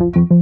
Música